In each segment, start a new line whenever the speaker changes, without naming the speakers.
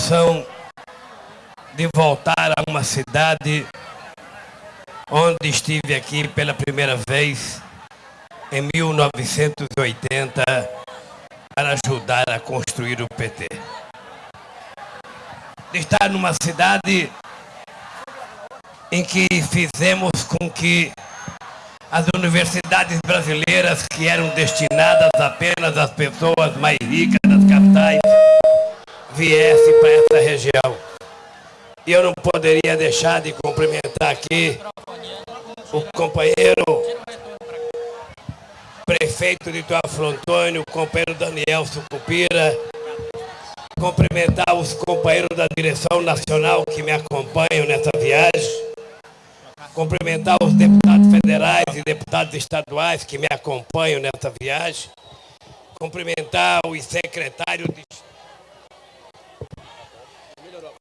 emoção de voltar a uma cidade onde estive aqui pela primeira vez em 1980 para ajudar a construir o PT. De estar numa cidade em que fizemos com que as universidades brasileiras que eram destinadas apenas às pessoas mais ricas das capitais viessem para essa região. E eu não poderia deixar de cumprimentar aqui o companheiro prefeito de Tuafro Antônio, o companheiro Daniel Sucupira, cumprimentar os companheiros da direção nacional que me acompanham nessa viagem, cumprimentar os deputados federais e deputados estaduais que me acompanham nessa viagem, cumprimentar os secretários de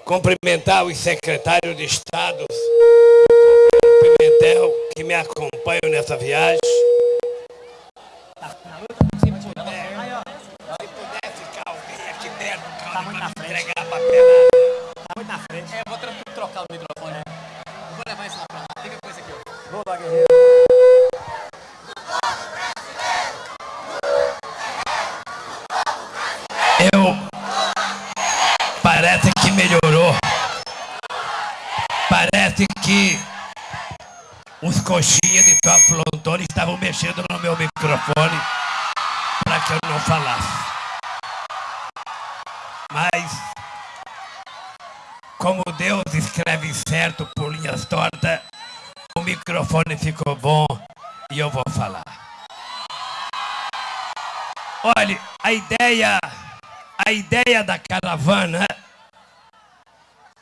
cumprimentar os secretários de Estados do Pimentel que me acompanham nessa viagem. Se pudesse ficar alguém aqui perto,
Tá muito na frente.
entregar a papelada.
Tá muito na frente.
É, vou tro- trocar o microfone. Vou levar isso lá pra lá. Fica com esse aqui, ó.
Boa, guerreiro.
Eu. Parece que melhorou. Parece que os coxinhas de Tuafro Antônio estavam mexendo no meu microfone para que eu não falasse. Mas, como Deus escreve certo por linhas tortas, o microfone ficou bom e eu vou falar. Olha, a ideia, a ideia da caravana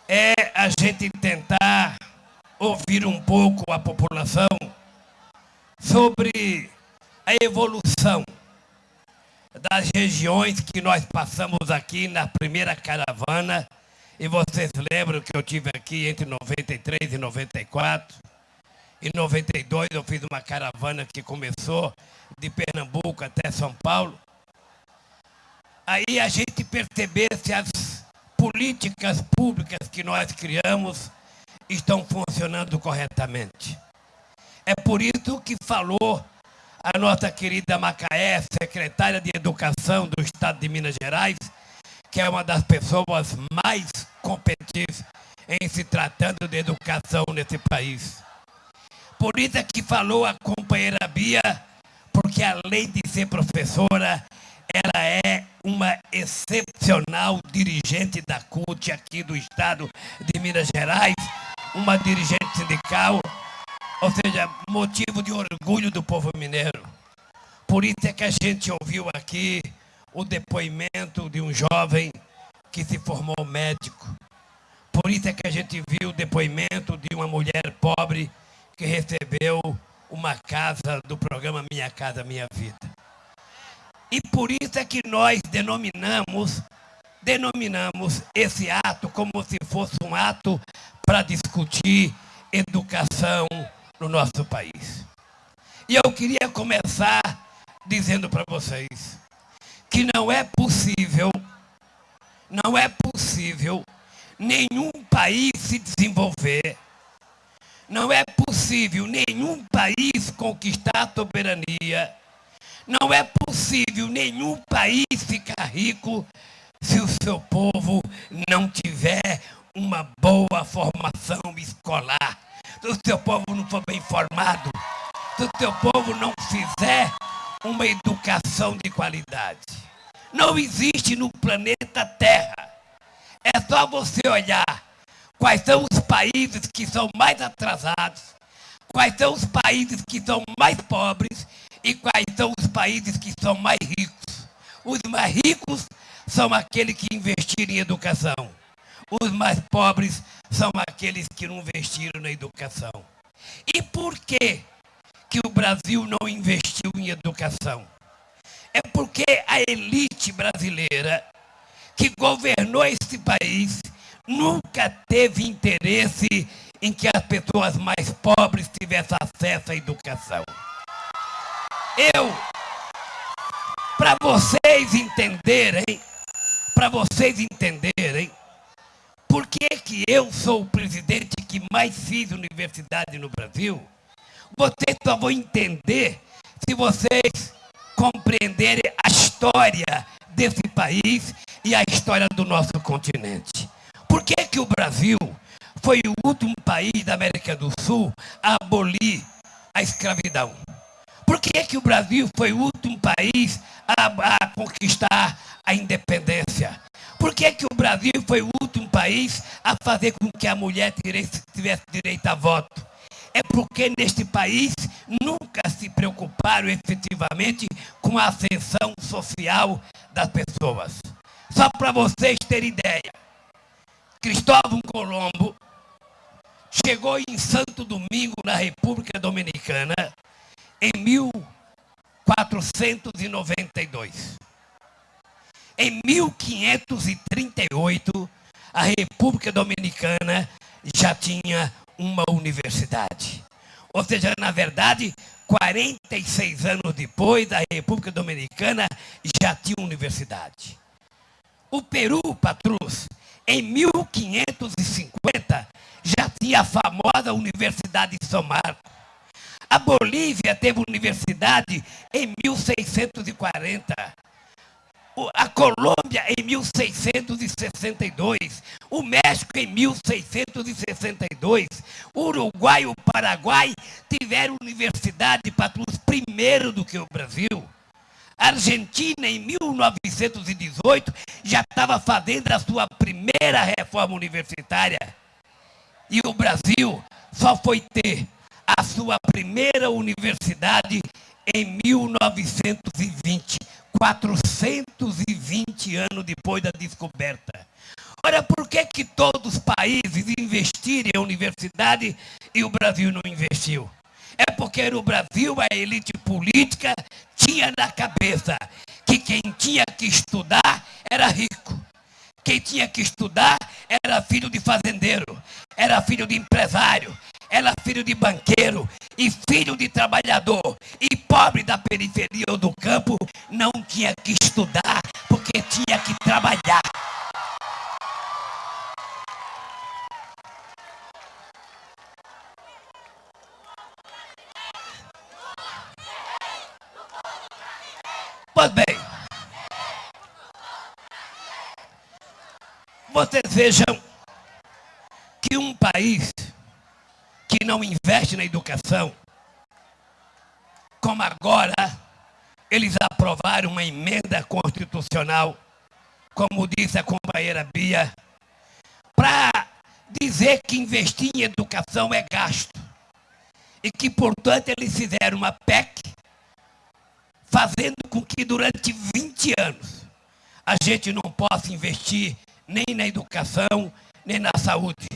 é a gente tentar ouvir um pouco a população sobre a evolução das regiões que nós passamos aqui na primeira caravana. E vocês lembram que eu tive aqui entre 93 e 94. Em 92 eu fiz uma caravana que começou de Pernambuco até São Paulo. Aí a gente perceber se as políticas públicas que nós criamos estão funcionando corretamente. É por isso que falou a nossa querida Macaé, secretária de Educação do Estado de Minas Gerais, que é uma das pessoas mais competentes em se tratando de educação nesse país. Por isso é que falou a companheira Bia, porque além de ser professora, ela é uma excepcional dirigente da CUT aqui do estado de Minas Gerais, uma dirigente sindical, ou seja, motivo de orgulho do povo mineiro. Por isso é que a gente ouviu aqui o depoimento de um jovem que se formou médico. Por isso é que a gente viu o depoimento de uma mulher pobre que recebeu uma casa do programa Minha Casa Minha Vida. E por isso é que nós denominamos, denominamos esse ato como se fosse um ato para discutir educação no nosso país. E eu queria começar dizendo para vocês que não é possível, não é possível nenhum país se desenvolver, não é possível nenhum país conquistar a soberania, não é possível nenhum país ficar rico se o seu povo não tiver uma boa formação escolar, se o seu povo não for bem formado, se o seu povo não fizer uma educação de qualidade. Não existe no planeta Terra. É só você olhar quais são os países que são mais atrasados, quais são os países que são mais pobres e quais são os países que são mais ricos. Os mais ricos são aqueles que investiram em educação. Os mais pobres são aqueles que não investiram na educação. E por que, que o Brasil não investiu em educação? É porque a elite brasileira que governou esse país nunca teve interesse em que as pessoas mais pobres tivessem acesso à educação. Eu, para vocês entenderem, para vocês entenderem, por que, que eu sou o presidente que mais fiz universidade no Brasil, vocês só vão entender se vocês compreenderem a história desse país e a história do nosso continente. Por que, que o Brasil foi o último país da América do Sul a abolir a escravidão? Por que, que o Brasil foi o último país a, a conquistar a independência? Por que, que o Brasil foi o último país a fazer com que a mulher tivesse direito a voto? É porque neste país nunca se preocuparam efetivamente com a ascensão social das pessoas. Só para vocês terem ideia, Cristóvão Colombo chegou em Santo Domingo, na República Dominicana, em 1492. Em 1538, a República Dominicana já tinha uma universidade. Ou seja, na verdade, 46 anos depois, a República Dominicana já tinha universidade. O Peru, Patrus, em 1550, já tinha a famosa Universidade de São Marcos. A Bolívia teve universidade em 1640. A Colômbia em 1662, o México em 1662, o Uruguai e o Paraguai tiveram universidade para os primeiro do que o Brasil. A Argentina, em 1918, já estava fazendo a sua primeira reforma universitária. E o Brasil só foi ter a sua primeira universidade em 1920, 420 anos depois da descoberta. Ora, por que, que todos os países investiram em universidade e o Brasil não investiu? É porque no Brasil a elite política tinha na cabeça que quem tinha que estudar era rico. Quem tinha que estudar era filho de fazendeiro, era filho de empresário, era filho de banqueiro e filho de trabalhador. E pobre da periferia ou do campo não tinha que estudar porque tinha que trabalhar. Pois bem, vocês vejam que um país que não investe na educação, como agora eles aprovaram uma emenda constitucional, como disse a companheira Bia, para dizer que investir em educação é gasto. E que, portanto, eles fizeram uma PEC fazendo com que durante 20 anos a gente não possa investir nem na educação, nem na saúde,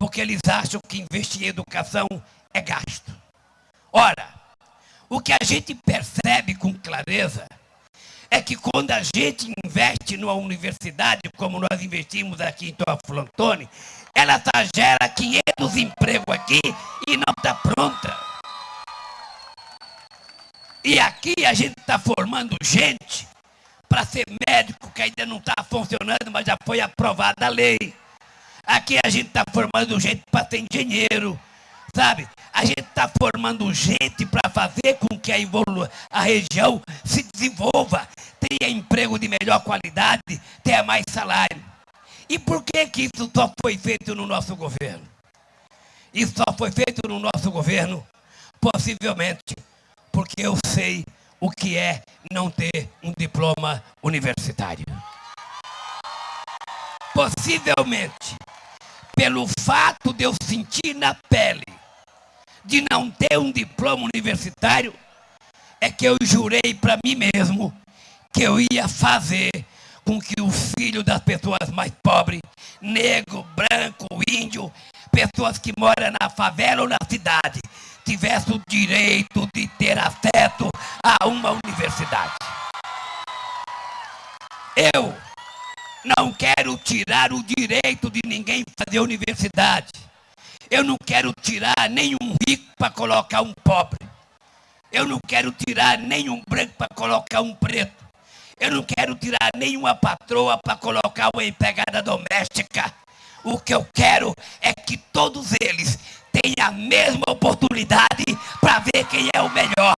porque eles acham que investir em educação é gasto. Ora, o que a gente percebe com clareza é que quando a gente investe numa universidade, como nós investimos aqui em Teoflantone, ela tá, gera 500 empregos aqui e não está pronta. E aqui a gente está formando gente para ser médico, que ainda não está funcionando, mas já foi aprovada a lei. Aqui a gente está formando gente para ser engenheiro, sabe? A gente está formando gente para fazer com que a, a região se desenvolva, tenha emprego de melhor qualidade, tenha mais salário. E por que, que isso só foi feito no nosso governo? Isso só foi feito no nosso governo, possivelmente porque eu sei o que é não ter um diploma universitário. Possivelmente, pelo fato de eu sentir na pele de não ter um diploma universitário, é que eu jurei para mim mesmo que eu ia fazer com que o filho das pessoas mais pobres, negro, branco, índio, pessoas que moram na favela ou na cidade, tivesse o direito de ter acesso a uma universidade. Eu, Não quero tirar o direito de ninguém fazer universidade. Eu não quero tirar nenhum rico para colocar um pobre. Eu não quero tirar nenhum branco para colocar um preto. Eu não quero tirar nenhuma patroa para colocar uma empregada doméstica. O que eu quero é que todos eles tenham a mesma oportunidade para ver quem é o melhor.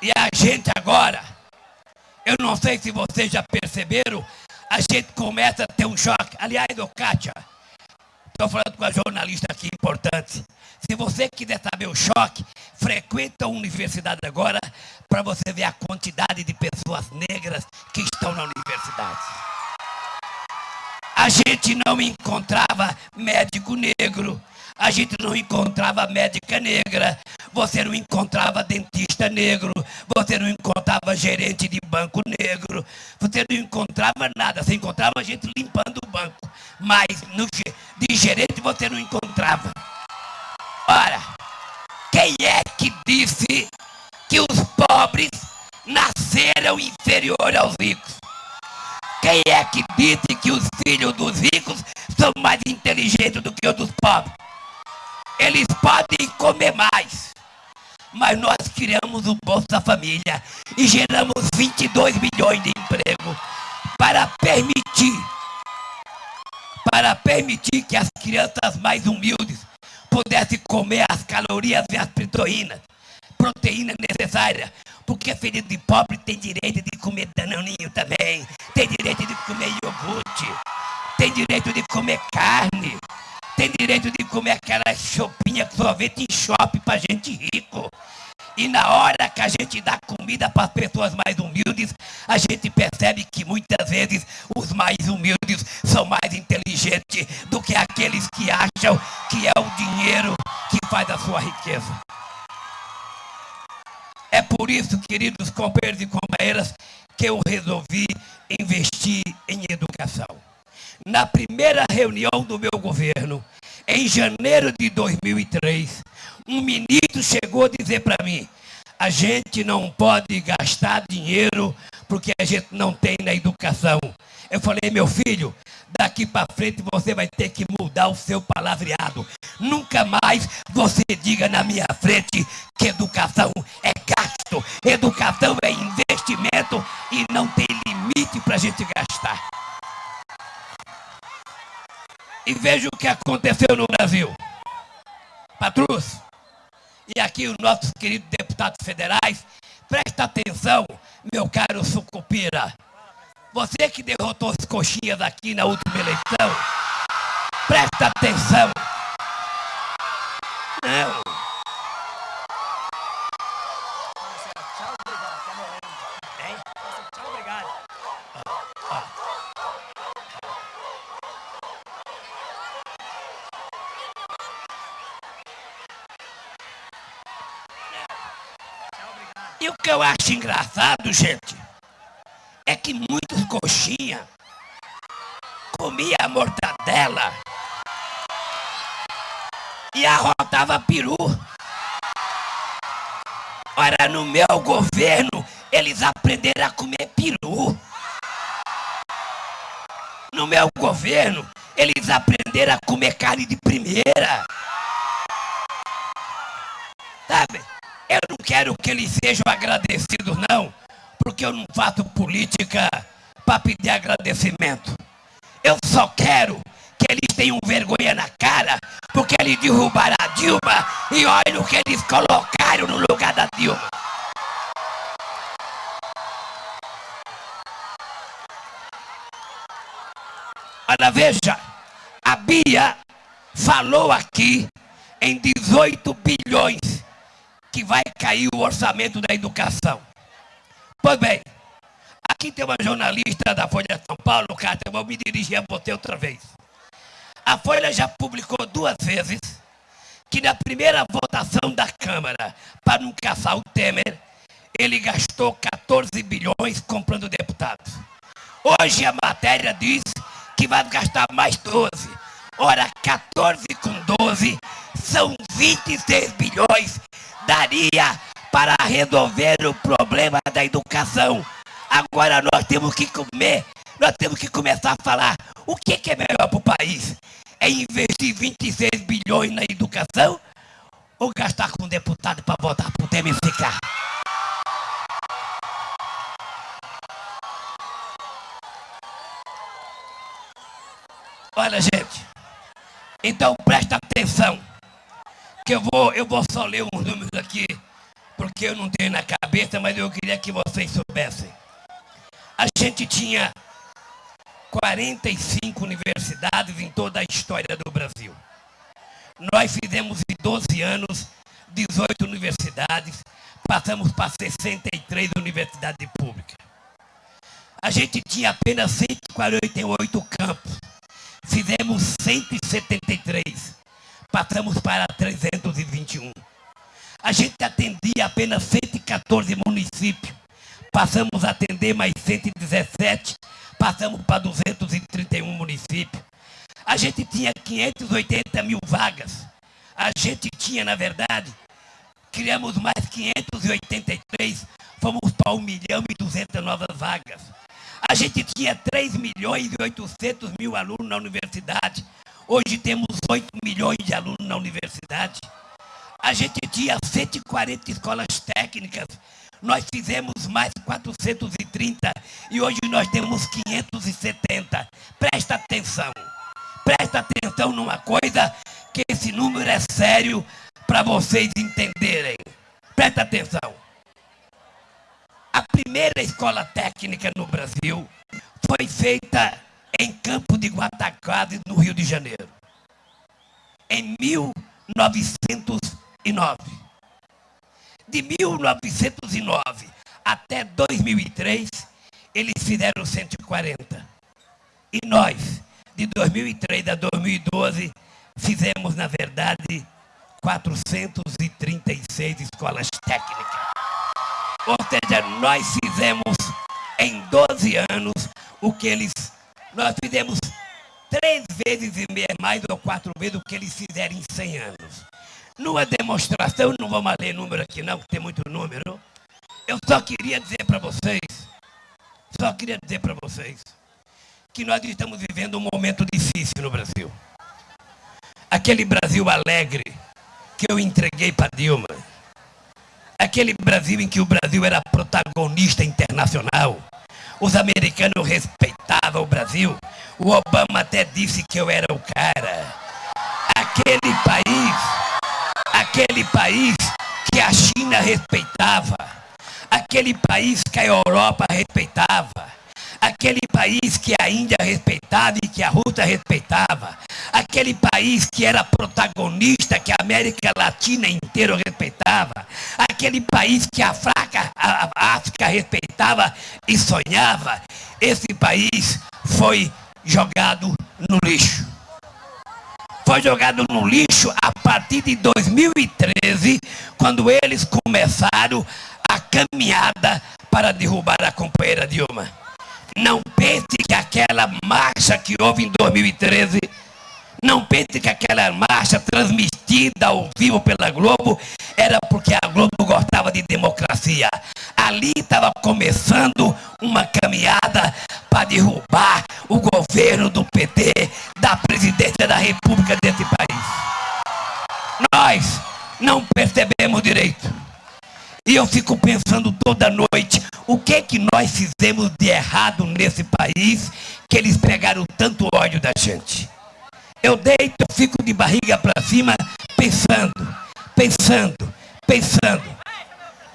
E a gente agora, eu não sei se vocês já perceberam, a gente começa a ter um choque. Aliás, ô Kátia, estou falando com a jornalista aqui importante. Se você quiser saber o choque, frequenta a universidade agora para você ver a quantidade de pessoas negras que estão na universidade. A gente não encontrava médico negro, a gente não encontrava médica negra, você não encontrava dentista negro, você não encontrava gerente de banco negro, você não encontrava nada, você encontrava gente limpando o banco, mas no, de gerente você não encontrava. Ora, quem é que disse que os pobres nasceram inferior aos ricos? Quem é que disse que os filhos dos ricos são mais inteligentes do que os dos pobres? Eles podem comer mais. Mas nós criamos o Bolsa Família e geramos 22 milhões de emprego para permitir para permitir que as crianças mais humildes pudessem comer as calorias e as proteínas, proteína necessária, porque filho de pobre tem direito de comer danoninho também, tem direito de comer iogurte, tem direito de comer carne, tem direito de comer aquela chopinha que sorvete em shopping para gente rico. E na hora que a gente dá comida para as pessoas mais humildes, a gente percebe que muitas vezes os mais humildes são mais inteligentes do que aqueles que acham que é o dinheiro que faz a sua riqueza. É por isso, queridos companheiros e companheiras, que eu resolvi investir em educação. Na primeira reunião do meu governo, em janeiro de 2003, um ministro chegou a dizer para mim: a gente não pode gastar dinheiro porque a gente não tem na educação. Eu falei, meu filho, daqui para frente você vai ter que mudar o seu palavreado. Nunca mais você diga na minha frente que educação é gasto, educação é investimento e não tem limite para a gente gastar. E veja o que aconteceu no Brasil. Patrus, e aqui os nossos queridos deputados federais, presta atenção, meu caro Sucupira. Você que derrotou as coxinhas aqui na última eleição, presta atenção. Não.
Tchau, obrigado. Tá morrendo.
Hein?
Tchau, obrigado. Tchau, obrigado.
E o que eu acho engraçado, gente, é que muitos coxinha comia a mortadela e arrotava peru. Ora, no meu governo, eles aprenderam a comer peru. No meu governo, eles aprenderam a comer carne de primeira. Eu não quero que eles sejam agradecidos, não, porque eu não faço política para pedir agradecimento. Eu só quero que eles tenham vergonha na cara, porque eles derrubaram a Dilma e olha o que eles colocaram no lugar da Dilma. Olha, veja, a Bia falou aqui em 18 bilhões que vai cair o orçamento da educação. Pois bem, aqui tem uma jornalista da Folha de São Paulo, Cátia, vou me dirigir a você outra vez. A Folha já publicou duas vezes que na primeira votação da Câmara para não caçar o Temer, ele gastou 14 bilhões comprando deputados. Hoje a matéria diz que vai gastar mais 12. Ora, 14 com 12 são 26 bilhões. Daria para resolver o problema da educação. Agora nós temos que comer, nós temos que começar a falar o que, é melhor para o país. É investir 26 bilhões na educação ou gastar com um deputado para votar para o Temer ficar? Olha, gente. Então presta atenção. Que eu vou, eu vou só ler uns números aqui, porque eu não tenho na cabeça, mas eu queria que vocês soubessem. A gente tinha 45 universidades em toda a história do Brasil. Nós fizemos em 12 anos 18 universidades, passamos para 63 universidades públicas. A gente tinha apenas 148 campos fizemos 173, passamos para 321. A gente atendia apenas 114 municípios, passamos a atender mais 117, passamos para 231 municípios. A gente tinha 580 mil vagas. A gente tinha, na verdade, criamos mais 583, fomos para 1 milhão e 200 novas vagas. A gente tinha 3 milhões e 800 mil alunos na universidade. Hoje temos 8 milhões de alunos na universidade. A gente tinha 140 escolas técnicas. Nós fizemos mais 430 e hoje nós temos 570. Presta atenção. Presta atenção numa coisa que esse número é sério para vocês entenderem. Presta atenção. A primeira escola técnica no Brasil foi feita em Campo de Guatacazes, no Rio de Janeiro, em 1909. De 1909 até 2003, eles fizeram 140. E nós, de 2003 a 2012, fizemos, na verdade, 436 escolas técnicas. Ou seja, nós fizemos em 12 anos o que eles. Nós fizemos três vezes e meia mais ou quatro vezes o que eles fizeram em 100 anos. Numa demonstração, não vamos ler número aqui não, que tem muito número. Eu só queria dizer para vocês, só queria dizer para vocês, que nós estamos vivendo um momento difícil no Brasil. Aquele Brasil alegre que eu entreguei para Dilma aquele Brasil em que o Brasil era protagonista internacional. Os americanos respeitavam o Brasil. O Obama até disse que eu era o cara. Aquele país, aquele país que a China respeitava, aquele país que a Europa respeitava, aquele país que a Índia respeitava e que a Rússia respeitava, aquele país que era protagonista, que a América Latina inteira respeitava, aquele país que a, fraca, a, África respeitava e sonhava, esse país foi jogado no lixo. Foi jogado no lixo a partir de 2013, quando eles começaram a caminhada para derrubar a companheira Dilma. Não pense que aquela marcha que houve em 2013 não pense que aquela marcha transmitida ao vivo pela Globo era porque a Globo gostava de democracia. Ali estava começando uma caminhada para derrubar o governo do PT, da presidência da República desse país. Nós não percebemos direito. E eu fico pensando toda noite, o que que nós fizemos de errado nesse país que eles pegaram tanto ódio da gente? Eu deito, eu fico de barriga para cima, pensando, pensando, pensando.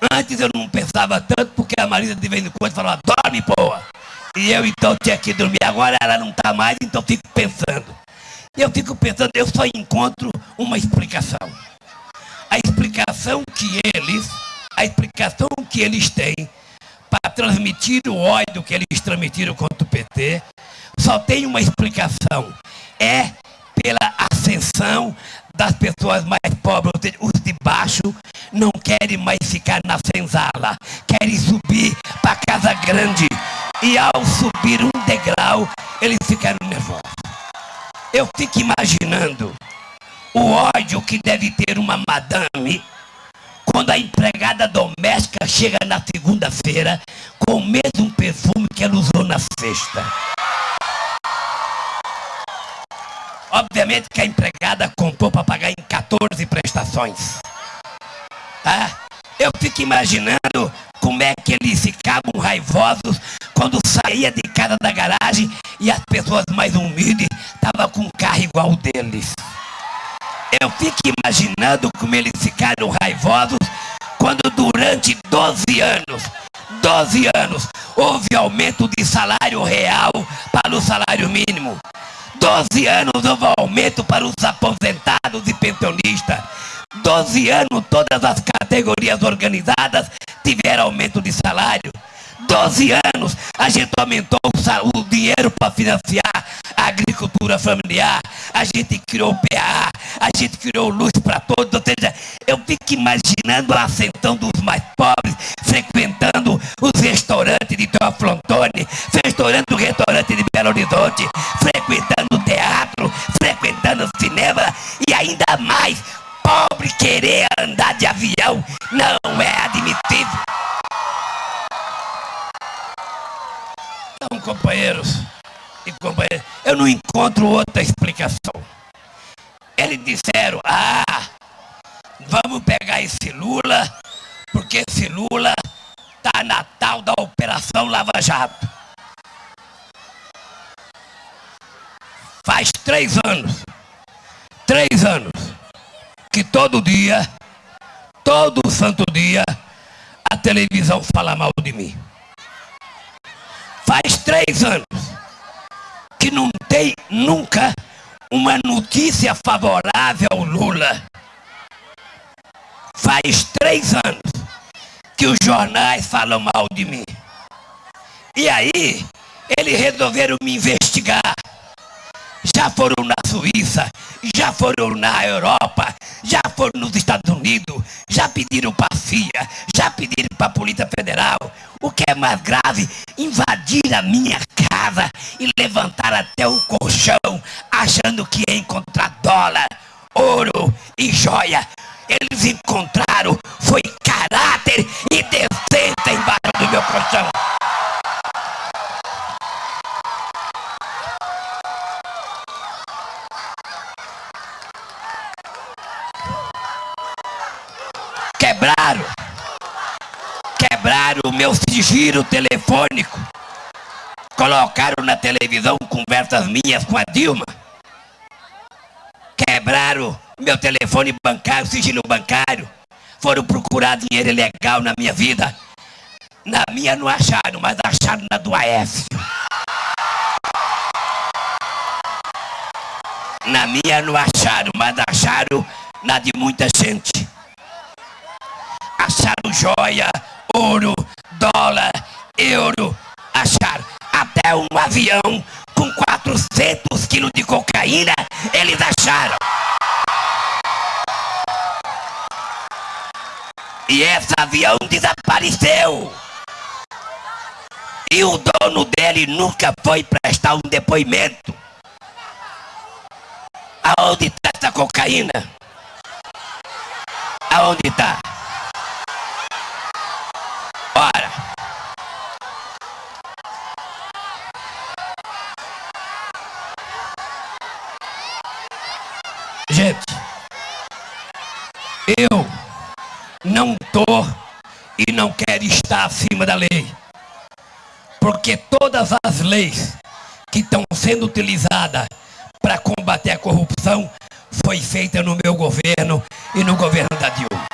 Antes eu não pensava tanto, porque a Marisa de vez em quando falava, dorme, boa. E eu então tinha que dormir. Agora ela não está mais, então eu fico pensando. Eu fico pensando, eu só encontro uma explicação. A explicação que eles a explicação que eles têm para transmitir o ódio que eles transmitiram contra o PT só tem uma explicação. É pela ascensão das pessoas mais pobres, os de baixo não querem mais ficar na senzala, querem subir para a casa grande. E ao subir um degrau, eles ficaram nervosos. Eu fico imaginando o ódio que deve ter uma madame quando a empregada doméstica chega na segunda-feira com o mesmo perfume que ela usou na sexta. Obviamente que a empregada comprou para pagar em 14 prestações. Tá? Eu fico imaginando como é que eles ficavam raivosos quando saía de casa da garagem e as pessoas mais humildes estavam com um carro igual o deles. Eu fico imaginando como eles ficaram raivosos quando durante 12 anos, 12 anos, houve aumento de salário real para o salário mínimo. 12 anos houve aumento para os aposentados e pensionistas. 12 anos todas as categorias organizadas tiveram aumento de salário. 12 anos a gente aumentou o, dinheiro para financiar a agricultura familiar, a gente criou o PA, a gente criou luz para todos, ou seja, eu fico imaginando a ascensão dos mais pobres, frequentando os restaurantes de Teoflontone, frequentando o restaurante de Belo Horizonte, frequentando o teatro, frequentando o cinema, e ainda mais, pobre querer andar de avião, não é admissível. Então, companheiros e companheiras, eu não encontro outra explicação. Eles disseram: ah, vamos pegar esse Lula, porque esse Lula está na tal da Operação Lava Jato. Faz três anos, três anos, que todo dia, todo santo dia, a televisão fala mal de mim. Faz três anos que não tem nunca uma notícia favorável ao Lula. Faz três anos que os jornais falam mal de mim. E aí, eles resolveram me investigar já foram na Suíça, já foram na Europa, já foram nos Estados Unidos, já pediram para a CIA, já pediram para a Polícia Federal. O que é mais grave, invadir a minha casa e levantar até o colchão, achando que ia encontrar dólar, ouro e joia. Eles encontraram foi caráter e decência embaixo do meu colchão. Quebraram. Quebraram o meu sigilo telefônico. Colocaram na televisão conversas minhas com a Dilma. Quebraram meu telefone bancário, sigilo bancário. Foram procurar dinheiro ilegal na minha vida. Na minha não acharam, mas acharam na do Aécio. Na minha não acharam, mas acharam na de muita gente acharam joia, ouro, dólar, euro, acharam até um avião com 400 quilos de cocaína, eles acharam. E esse avião desapareceu. E o dono dele nunca foi prestar um depoimento. Aonde está essa cocaína? Aonde está? Gente, eu não estou e não quero estar acima da lei. Porque todas as leis que estão sendo utilizadas para combater a corrupção foi feita no meu governo e no governo da Dilma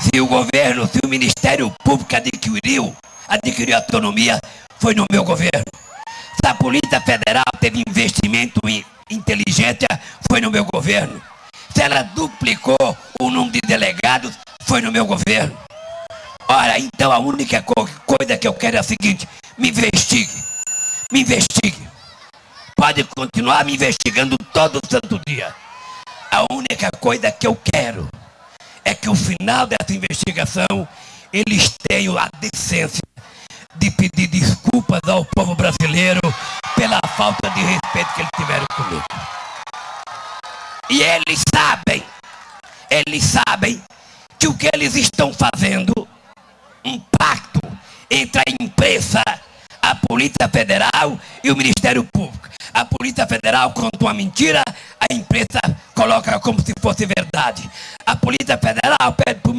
se o governo, se o Ministério Público adquiriu, adquiriu autonomia, foi no meu governo. Se a Polícia Federal teve investimento em inteligência, foi no meu governo. Se ela duplicou o número de delegados, foi no meu governo. Ora, então a única co coisa que eu quero é a seguinte: me investigue. Me investigue. Pode continuar me investigando todo santo dia. A única coisa que eu quero é que no final dessa investigação eles tenham a decência de pedir desculpas ao povo brasileiro pela falta de respeito que eles tiveram comigo. E eles sabem, Eles sabem que o que eles estão fazendo, um pacto entre a imprensa, a Polícia Federal e o Ministério Público. A Polícia Federal conta uma mentira, a imprensa coloca como se fosse verdade. A Polícia Federal pede para o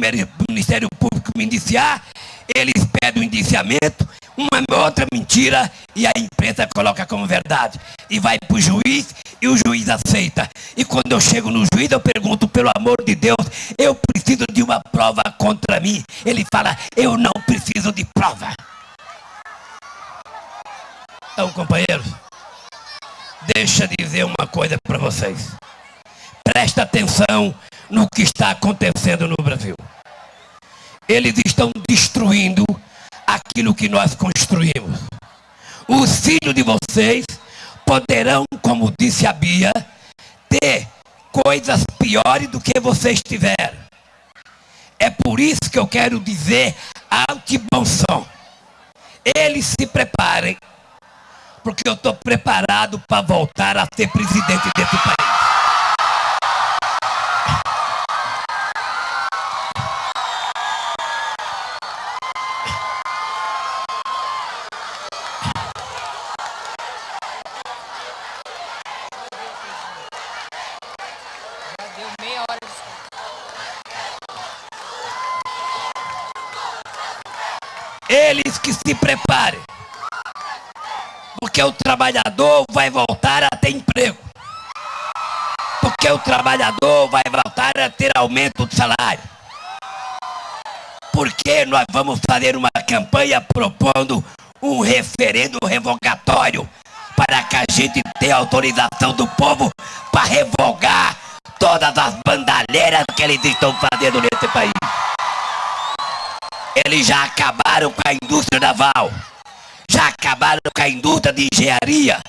Ministério Público me indiciar, eles pedem o indiciamento, uma outra mentira e a imprensa coloca como verdade. E vai para o juiz e o juiz aceita. E quando eu chego no juiz, eu pergunto, pelo amor de Deus, eu preciso de uma prova contra mim. Ele fala, eu não preciso de prova. Então, companheiros, deixa eu dizer uma coisa para vocês. Presta atenção no que está acontecendo no Brasil. Eles estão destruindo aquilo que nós construímos. Os filhos de vocês poderão, como disse a Bia, ter coisas piores do que vocês tiveram. É por isso que eu quero dizer alto e bom som. Eles se preparem, porque eu estou preparado para voltar a ser presidente desse país. Que se preparem. Porque o trabalhador vai voltar a ter emprego. Porque o trabalhador vai voltar a ter aumento de salário. Porque nós vamos fazer uma campanha propondo um referendo revogatório para que a gente tenha autorização do povo para revogar todas as bandalheiras que eles estão fazendo nesse país. Eles já acabaram com a indústria naval. Já acabaram com a indústria de engenharia.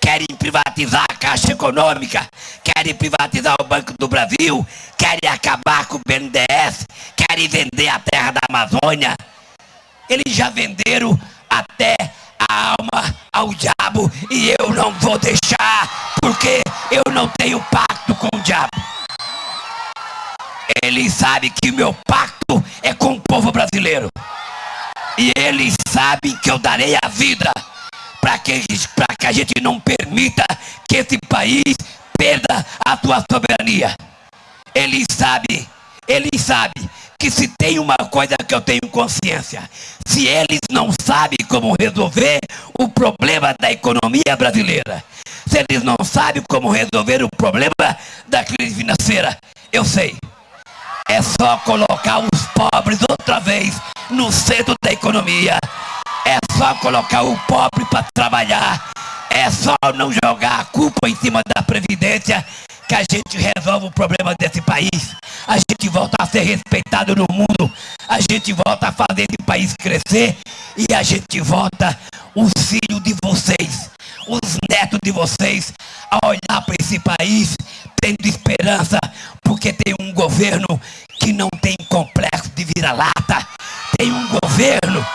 Querem privatizar a Caixa Econômica. Querem privatizar o Banco do Brasil. Querem acabar com o BNDES. Querem vender a terra da Amazônia. Eles já venderam até a alma ao diabo. E eu não vou deixar. Porque eu não tenho pacto com o diabo. Ele sabe que o meu pacto é com o povo brasileiro. E eles sabem que eu darei a vida para que, que a gente não permita que esse país perda a sua soberania. Eles sabem, eles sabem que se tem uma coisa que eu tenho consciência, se eles não sabem como resolver o problema da economia brasileira, se eles não sabem como resolver o problema da crise financeira, eu sei. É só colocar os pobres outra vez no centro da economia. É só colocar o pobre para trabalhar. É só não jogar a culpa em cima da Previdência que a gente resolve o problema desse país. A gente volta a ser respeitado no mundo. A gente volta a fazer esse país crescer. E a gente volta os filhos de vocês, os netos de vocês, a olhar para esse país tendo esperança, porque tem um governo que não tem complexo de vira-lata. Tem um governo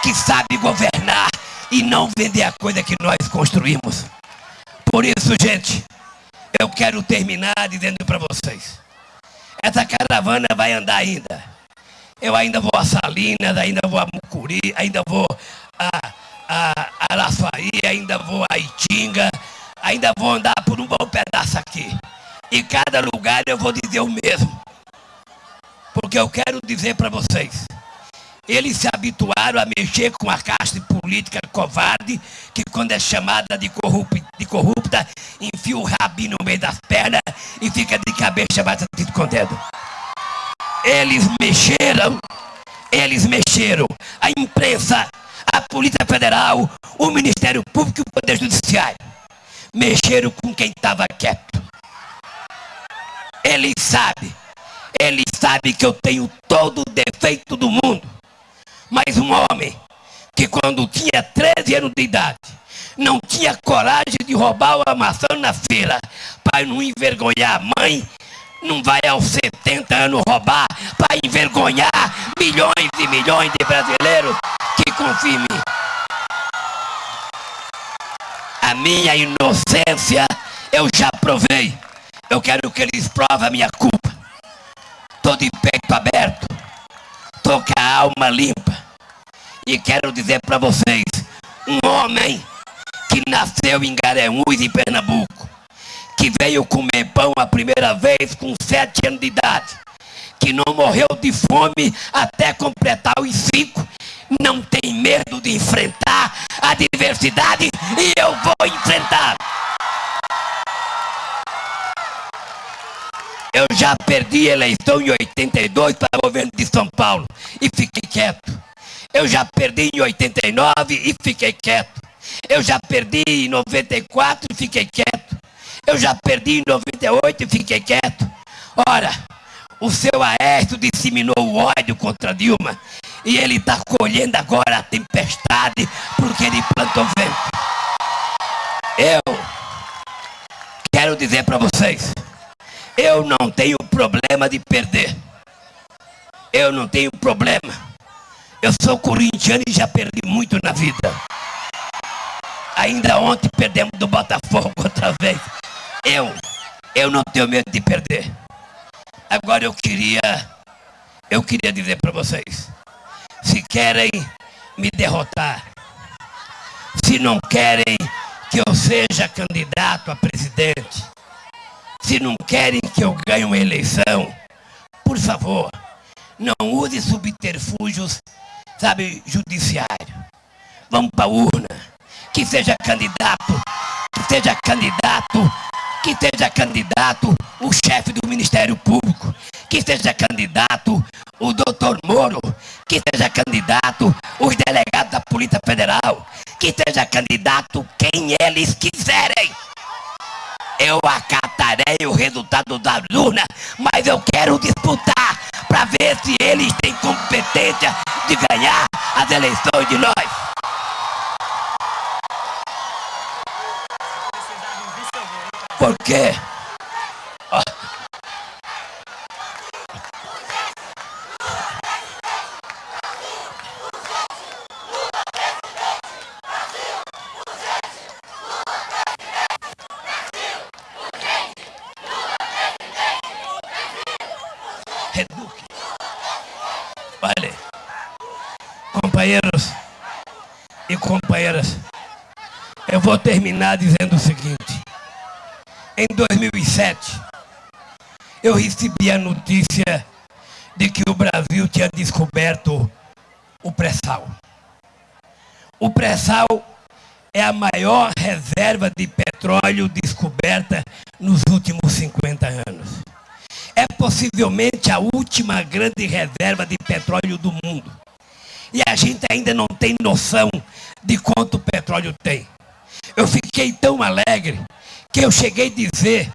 que sabe governar e não vender a coisa que nós construímos. Por isso, gente, eu quero terminar dizendo para vocês: essa caravana vai andar ainda. Eu ainda vou a Salinas, ainda vou a Mucuri, ainda vou a, a Araçuaí, ainda vou a Itinga, ainda vou andar por um bom pedaço aqui. E cada lugar eu vou dizer o mesmo. Porque eu quero dizer para vocês, eles se habituaram a mexer com a casta política covarde, que quando é chamada de, de corrupta, enfia o rabinho no meio das pernas e fica de cabeça batido com o dedo. Eles mexeram, eles mexeram. A imprensa, a Polícia Federal, o Ministério Público e o Poder Judiciário. Mexeram com quem estava quieto. Ele sabe, ele sabe que eu tenho todo o defeito do mundo. Mas um homem que quando tinha 13 anos de idade, não tinha coragem de roubar uma maçã na feira para não envergonhar a mãe, não vai aos 70 anos roubar para envergonhar milhões e milhões de brasileiros que mim. A minha inocência eu já provei. Eu quero que eles provem a minha culpa. Tô de peito aberto. Tô com a alma limpa. E quero dizer para vocês, um homem que nasceu em Garanhuns, em Pernambuco, que veio comer pão a primeira vez com sete anos de idade, que não morreu de fome até completar os cinco, não tem medo de enfrentar a adversidade e eu vou enfrentar. Eu já perdi a eleição em 82 para o governo de São Paulo e fiquei quieto. Eu já perdi em 89 e fiquei quieto. Eu já perdi em 94 e fiquei quieto. Eu já perdi em 98 e fiquei quieto. Ora, o seu Aécio disseminou o ódio contra Dilma e ele está colhendo agora a tempestade porque ele plantou vento. Eu quero dizer para vocês, eu não tenho problema de perder. Eu não tenho problema. Eu sou corintiano e já perdi muito na vida. Ainda ontem perdemos do Botafogo outra vez. Eu, eu não tenho medo de perder. Agora eu queria, eu queria dizer para vocês, se querem me derrotar, se não querem que eu seja candidato a presidente, se não querem que eu ganhe uma eleição, por favor, não use subterfúgios, sabe, judiciário. Vamos para a urna. Que seja candidato, que seja candidato que seja candidato o chefe do Ministério Público, que seja candidato o doutor Moro, que seja candidato os delegados da Polícia Federal, que seja candidato quem eles quiserem. Eu acatarei o resultado da urna, mas eu quero disputar para ver se eles têm competência de ganhar as eleições de nós. Por quê? Reduque. Olha, companheiros e companheiras, eu vou terminar dizendo o seguinte em 2007, eu recebi a notícia de que o Brasil tinha descoberto o pré-sal. O pré-sal é a maior reserva de petróleo descoberta nos últimos 50 anos. É possivelmente a última grande reserva de petróleo do mundo. E a gente ainda não tem noção de quanto petróleo tem. Eu fiquei tão alegre que eu cheguei a dizer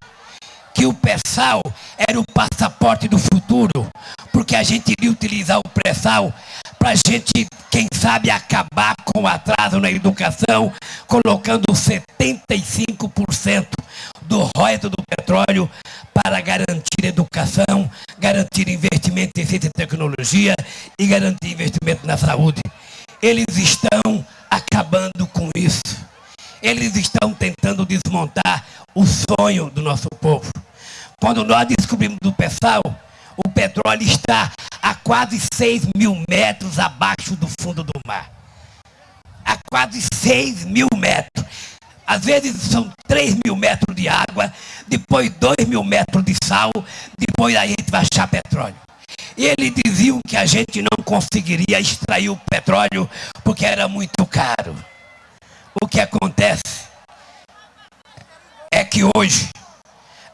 que o pré-sal era o passaporte do futuro, porque a gente iria utilizar o pré-sal para a gente, quem sabe, acabar com o atraso na educação, colocando 75% do royalties do petróleo para garantir educação, garantir investimento em ciência e tecnologia e garantir investimento na saúde. Eles estão acabando com isso. Eles estão tentando desmontar o sonho do nosso povo. Quando nós descobrimos do pessoal, o petróleo está a quase 6 mil metros abaixo do fundo do mar. A quase 6 mil metros. Às vezes são 3 mil metros de água, depois 2 mil metros de sal, depois a gente vai achar petróleo. E eles diziam que a gente não conseguiria extrair o petróleo porque era muito caro. O que acontece é que hoje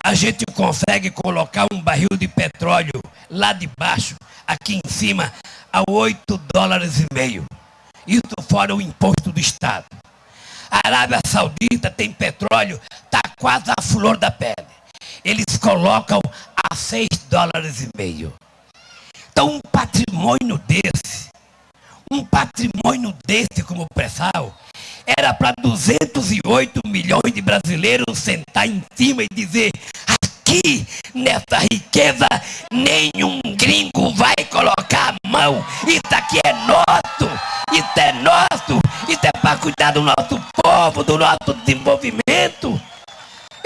a gente consegue colocar um barril de petróleo lá de baixo, aqui em cima, a 8 dólares e meio. Isso fora o imposto do Estado. A Arábia Saudita tem petróleo, está quase a flor da pele. Eles colocam a 6 dólares e meio. Então um patrimônio desse, um patrimônio desse como o pré-sal, era para 208 milhões de brasileiros sentar em cima e dizer: aqui nessa riqueza nenhum gringo vai colocar a mão. Isso aqui é nosso, isso é nosso, isso é para cuidar do nosso povo, do nosso desenvolvimento.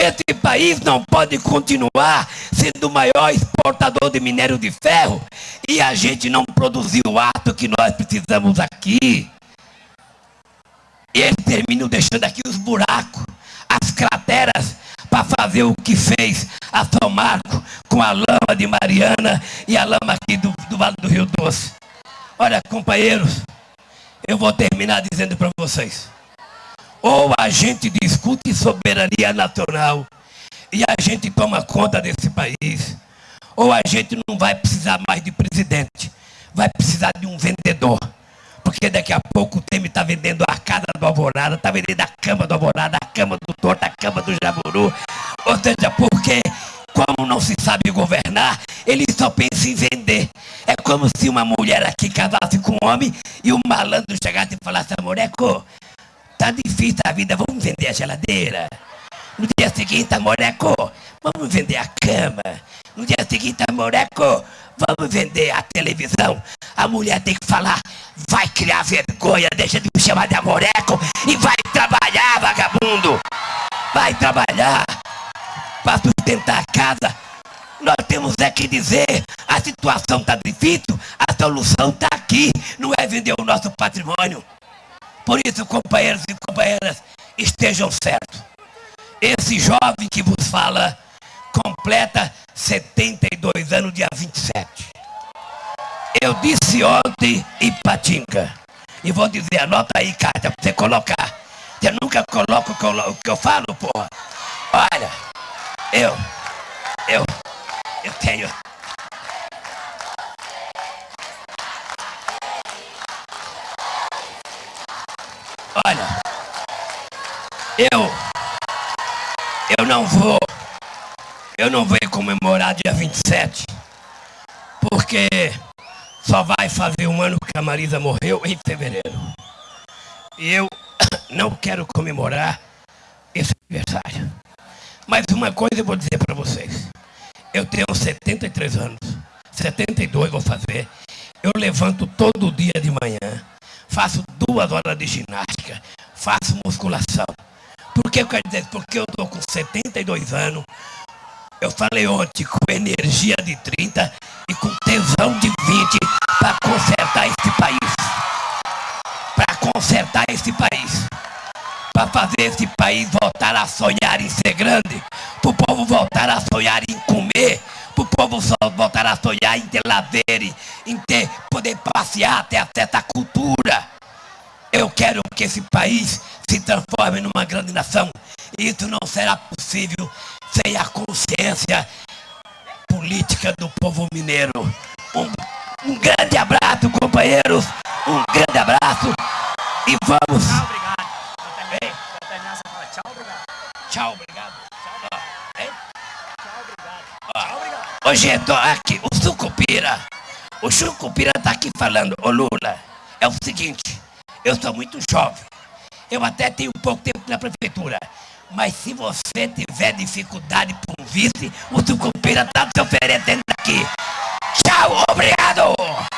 Esse país não pode continuar sendo o maior exportador de minério de ferro e a gente não produzir o ato que nós precisamos aqui. E eles terminam deixando aqui os buracos, as crateras, para fazer o que fez a São Marco com a lama de Mariana e a lama aqui do, do Vale do Rio Doce. Olha, companheiros, eu vou terminar dizendo para vocês. Ou a gente discute soberania nacional e a gente toma conta desse país, ou a gente não vai precisar mais de presidente, vai precisar de um vendedor. Porque daqui a pouco o Temer está vendendo a casa do Alvorada, está vendendo a cama do Alvorada, a cama do Torto, a cama do Jaburu. Ou seja, porque como não se sabe governar, ele só pensa em vender. É como se uma mulher aqui casasse com um homem e o um malandro chegasse e falasse, amoreco, tá difícil a vida, vamos vender a geladeira. No dia seguinte, amoreco, vamos vender a cama. No dia seguinte, amoreco, vamos vender a televisão. A mulher tem que falar, vai criar vergonha, deixa de me chamar de amoreco e vai trabalhar, vagabundo. Vai trabalhar para sustentar a casa. Nós temos é que dizer, a situação está difícil, a solução está aqui, não é vender o nosso patrimônio. Por isso, companheiros e companheiras, estejam certos. Esse jovem que vos fala completa 72 anos, dia 27. Eu disse ontem em Patinga. E vou dizer, anota aí, carta, para você colocar. Você nunca coloca o que eu falo, porra. Olha, eu, eu, eu tenho. Eu, eu não vou, eu não vou comemorar dia 27, porque só vai fazer um ano que a Marisa morreu em fevereiro. E eu não quero comemorar esse aniversário. Mas uma coisa eu vou dizer para vocês. Eu tenho 73 anos, 72 vou fazer. Eu levanto todo dia de manhã, faço duas horas de ginástica, faço musculação. Por que eu quero dizer? Porque eu estou com 72 anos, eu falei ontem com energia de 30 e com tesão de 20 para consertar esse país. Para consertar esse país. Para fazer esse país voltar a sonhar em ser grande. Para o povo voltar a sonhar em comer. Para o povo voltar a sonhar em ter lazer, em ter, poder passear, ter acesso à cultura. Eu quero que esse país se transforme numa grande nação. Isso não será possível sem a consciência política do povo mineiro. Um, um grande abraço, companheiros. Um grande abraço. E vamos.
Tchau, obrigado. Vou terminar, você fala tchau, obrigado.
Tchau, obrigado. Tchau,
Tchau, obrigado.
Ó.
Tchau, obrigado.
Hoje eu tô aqui, o Sucupira. O Sucupira tá aqui falando, ô Lula, é o seguinte, eu sou muito jovem. Eu até tenho pouco tempo na prefeitura. Mas se você tiver dificuldade por um vice, o Sucupira está te oferecendo aqui. Tchau, obrigado!